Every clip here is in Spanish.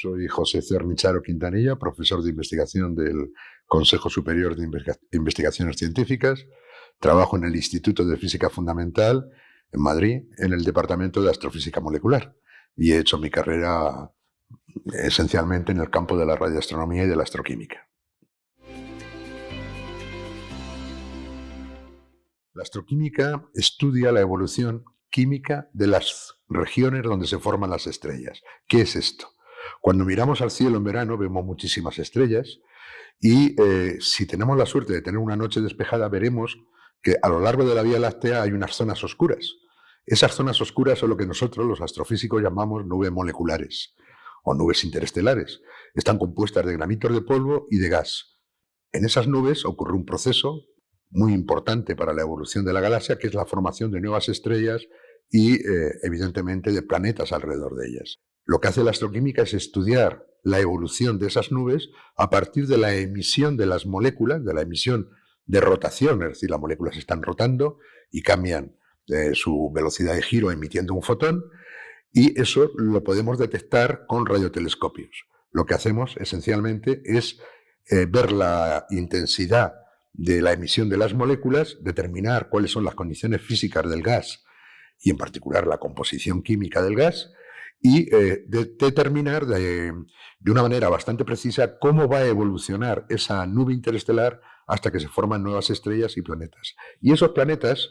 Soy José Cernicharo Quintanilla, profesor de investigación del Consejo Superior de Investigaciones Científicas. Trabajo en el Instituto de Física Fundamental en Madrid, en el Departamento de Astrofísica Molecular. Y he hecho mi carrera esencialmente en el campo de la radioastronomía y de la astroquímica. La astroquímica estudia la evolución química de las regiones donde se forman las estrellas. ¿Qué es esto? Cuando miramos al cielo en verano vemos muchísimas estrellas y eh, si tenemos la suerte de tener una noche despejada veremos que a lo largo de la Vía Láctea hay unas zonas oscuras. Esas zonas oscuras son lo que nosotros los astrofísicos llamamos nubes moleculares o nubes interestelares. Están compuestas de granitos de polvo y de gas. En esas nubes ocurre un proceso muy importante para la evolución de la galaxia, que es la formación de nuevas estrellas y, eh, evidentemente, de planetas alrededor de ellas. Lo que hace la astroquímica es estudiar la evolución de esas nubes a partir de la emisión de las moléculas, de la emisión de rotación, es decir, las moléculas están rotando y cambian eh, su velocidad de giro emitiendo un fotón, y eso lo podemos detectar con radiotelescopios. Lo que hacemos esencialmente es eh, ver la intensidad de la emisión de las moléculas, determinar cuáles son las condiciones físicas del gas y en particular la composición química del gas y eh, determinar de, una manera bastante precisa cómo va a evolucionar esa nube interestelar hasta que se forman nuevas estrellas y planetas. Y esos planetas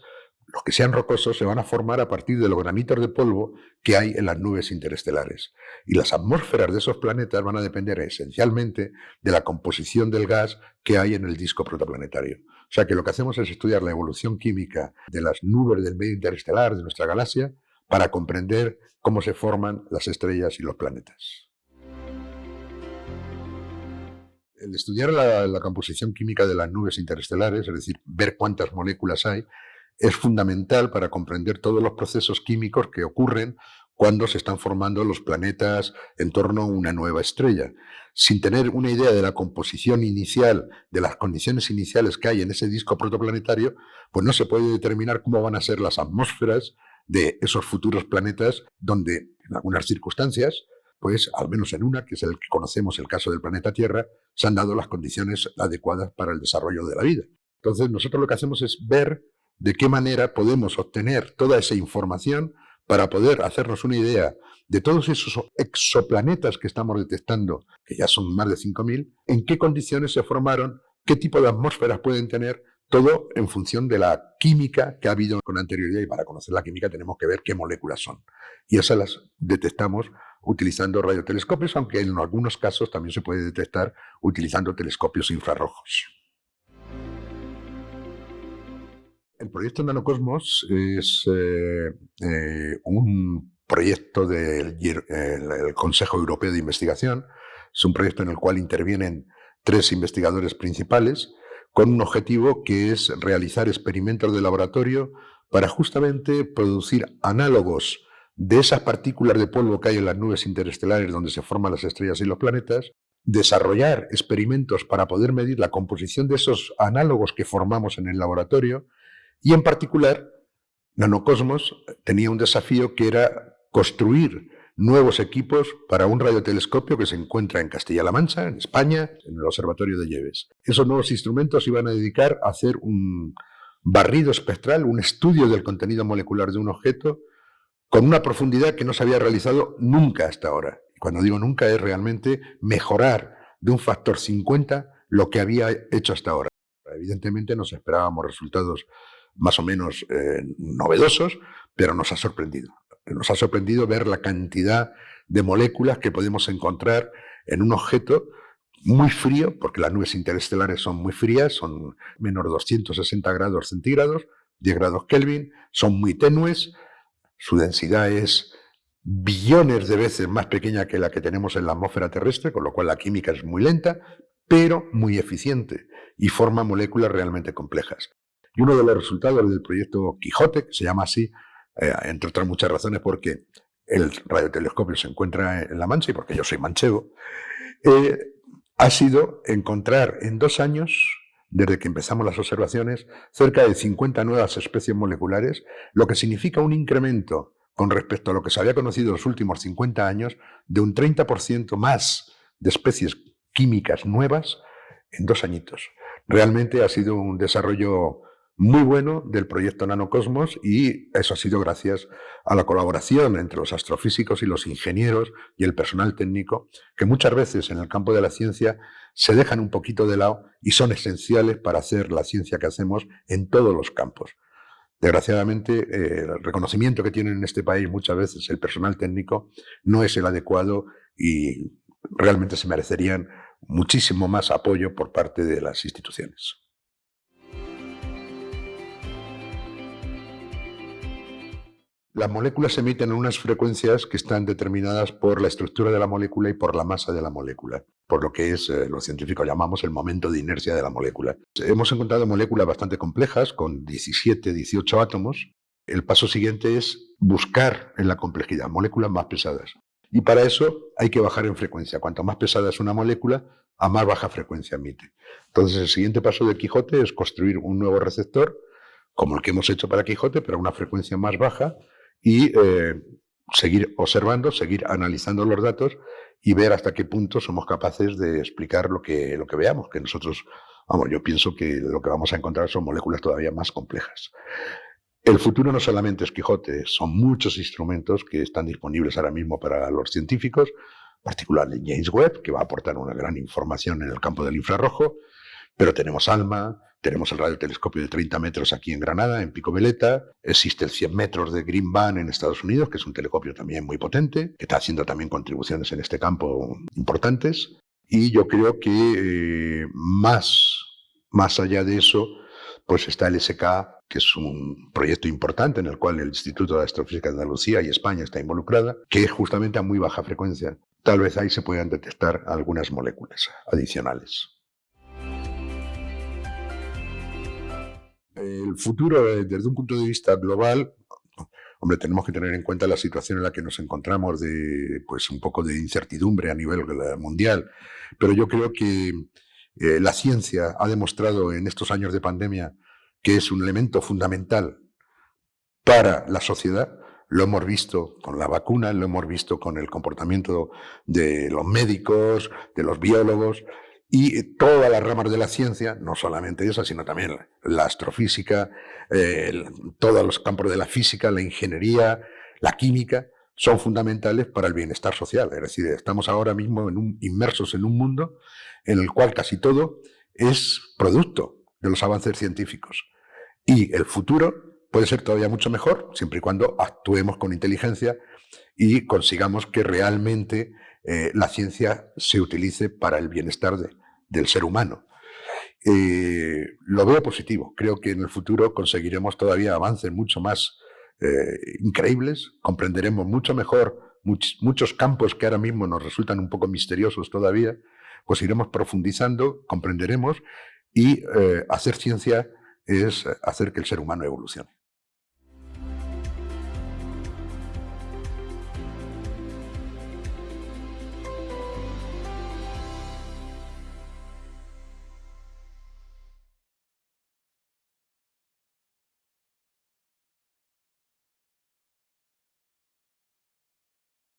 los que sean rocosos se van a formar a partir de los granitos de polvo que hay en las nubes interestelares. Y las atmósferas de esos planetas van a depender esencialmente de la composición del gas que hay en el disco protoplanetario. O sea que lo que hacemos es estudiar la evolución química de las nubes del medio interestelar de nuestra galaxia para comprender cómo se forman las estrellas y los planetas. El estudiar la, composición química de las nubes interestelares, es decir, ver cuántas moléculas hay, es fundamental para comprender todos los procesos químicos que ocurren cuando se están formando los planetas en torno a una nueva estrella. Sin tener una idea de la composición inicial, de las condiciones iniciales que hay en ese disco protoplanetario, pues no se puede determinar cómo van a ser las atmósferas de esos futuros planetas donde, en algunas circunstancias, pues al menos en una, que es el que conocemos el caso del planeta Tierra, se han dado las condiciones adecuadas para el desarrollo de la vida. Entonces nosotros lo que hacemos es ver de qué manera podemos obtener toda esa información para poder hacernos una idea de todos esos exoplanetas que estamos detectando, que ya son más de 5.000, en qué condiciones se formaron, qué tipo de atmósferas pueden tener, todo en función de la química que ha habido con anterioridad y para conocer la química tenemos que ver qué moléculas son. Y esas las detectamos utilizando radiotelescopios, aunque en algunos casos también se puede detectar utilizando telescopios infrarrojos. El proyecto Nanocosmos es eh, eh, un proyecto del Consejo Europeo de Investigación. Es un proyecto en el cual intervienen tres investigadores principales con un objetivo que es realizar experimentos de laboratorio para justamente producir análogos de esas partículas de polvo que hay en las nubes interestelares donde se forman las estrellas y los planetas, desarrollar experimentos para poder medir la composición de esos análogos que formamos en el laboratorio y en particular, Nanocosmos tenía un desafío que era construir nuevos equipos para un radiotelescopio que se encuentra en Castilla-La Mancha, en España, en el Observatorio de Lleves. Esos nuevos instrumentos iban a dedicar a hacer un barrido espectral, un estudio del contenido molecular de un objeto con una profundidad que no se había realizado nunca hasta ahora. Cuando digo nunca es realmente mejorar de un factor 50 lo que había hecho hasta ahora. Evidentemente nos esperábamos resultados más o menos eh, novedosos, pero nos ha sorprendido. Nos ha sorprendido ver la cantidad de moléculas que podemos encontrar en un objeto muy frío, porque las nubes interestelares son muy frías, son menos de 260 grados centígrados, 10 grados Kelvin, son muy tenues, su densidad es billones de veces más pequeña que la que tenemos en la atmósfera terrestre, con lo cual la química es muy lenta, pero muy eficiente y forma moléculas realmente complejas. Y uno de los resultados del proyecto Quijote, que se llama así, eh, entre otras muchas razones porque el radiotelescopio se encuentra en La Mancha y porque yo soy manchego, eh, ha sido encontrar en dos años, desde que empezamos las observaciones, cerca de 50 nuevas especies moleculares, lo que significa un incremento con respecto a lo que se había conocido en los últimos 50 años, de un 30% más de especies químicas nuevas en dos añitos. Realmente ha sido un desarrollo muy bueno del proyecto Nanocosmos y eso ha sido gracias a la colaboración entre los astrofísicos y los ingenieros y el personal técnico, que muchas veces en el campo de la ciencia se dejan un poquito de lado y son esenciales para hacer la ciencia que hacemos en todos los campos. Desgraciadamente, eh, el reconocimiento que tienen en este país muchas veces el personal técnico no es el adecuado y realmente se merecerían muchísimo más apoyo por parte de las instituciones. Las moléculas se emiten en unas frecuencias que están determinadas por la estructura de la molécula y por la masa de la molécula, por lo que es, eh, los científicos llamamos el momento de inercia de la molécula. Hemos encontrado moléculas bastante complejas, con 17, 18 átomos. El paso siguiente es buscar en la complejidad moléculas más pesadas. Y para eso hay que bajar en frecuencia. Cuanto más pesada es una molécula, a más baja frecuencia emite. Entonces el siguiente paso de Quijote es construir un nuevo receptor, como el que hemos hecho para Quijote, pero a una frecuencia más baja, y eh, seguir observando, seguir analizando los datos y ver hasta qué punto somos capaces de explicar lo que, lo que veamos, que nosotros, vamos, yo pienso que lo que vamos a encontrar son moléculas todavía más complejas. El futuro no solamente es Quijote, son muchos instrumentos que están disponibles ahora mismo para los científicos, particularmente James Webb, que va a aportar una gran información en el campo del infrarrojo, pero tenemos ALMA, tenemos el radiotelescopio de 30 metros aquí en Granada, en Pico Veleta. Existe el 100 metros de Green Van en Estados Unidos, que es un telescopio también muy potente, que está haciendo también contribuciones en este campo importantes. Y yo creo que eh, más, más allá de eso, pues está el SK, que es un proyecto importante en el cual el Instituto de Astrofísica de Andalucía y España está involucrada, que es justamente a muy baja frecuencia. Tal vez ahí se puedan detectar algunas moléculas adicionales. El futuro, eh, desde un punto de vista global, hombre, tenemos que tener en cuenta la situación en la que nos encontramos de, pues, un poco de incertidumbre a nivel mundial. Pero yo creo que eh, la ciencia ha demostrado en estos años de pandemia que es un elemento fundamental para la sociedad. Lo hemos visto con la vacuna, lo hemos visto con el comportamiento de los médicos, de los biólogos, y todas las ramas de la ciencia, no solamente esa, sino también la astrofísica, todos los campos de la física, la ingeniería, la química, son fundamentales para el bienestar social. Es decir, estamos ahora mismo inmersos en un mundo en el cual casi todo es producto de los avances científicos. Y el futuro puede ser todavía mucho mejor, siempre y cuando actuemos con inteligencia y consigamos que realmente eh, la ciencia se utilice para el bienestar del ser humano. Eh, lo veo positivo. Creo que en el futuro conseguiremos todavía avances mucho más eh, increíbles, comprenderemos mucho mejor muchos campos que ahora mismo nos resultan un poco misteriosos todavía, pues iremos profundizando, comprenderemos y hacer ciencia es hacer que el ser humano evolucione.